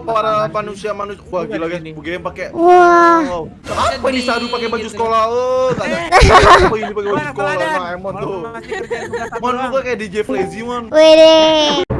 para manusia manusia. Wah gila guys, Ini. game pakai. Wah. Wow. Apa ini Sadu pakai baju sekolah? oh tak. Apa ini pakai baju sekolah? Emon tuh. Mon lu kayak DJ Flazy mon. Wede.